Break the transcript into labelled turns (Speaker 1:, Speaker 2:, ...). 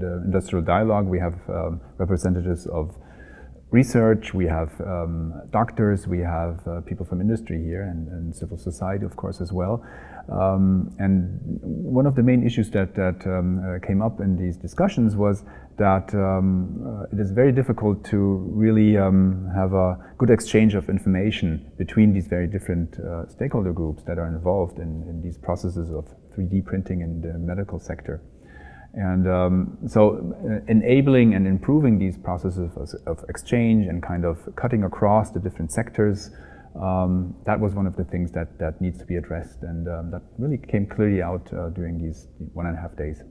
Speaker 1: in the industrial dialogue, we have um, representatives of research, we have um, doctors, we have uh, people from industry here and, and, civil society, of course, as well. Um, and one of the main issues that, that um, uh, came up in these discussions was that um, uh, it is very difficult to really um, have a good exchange of information between these very different uh, stakeholder groups that are involved in, in these processes of 3D printing in the medical sector. And um, so uh, enabling and improving these processes of, of, exchange and kind of cutting across the different sectors, um, that was one of the things that, that needs to be addressed and um, that really came clearly out uh, during these one and a half days.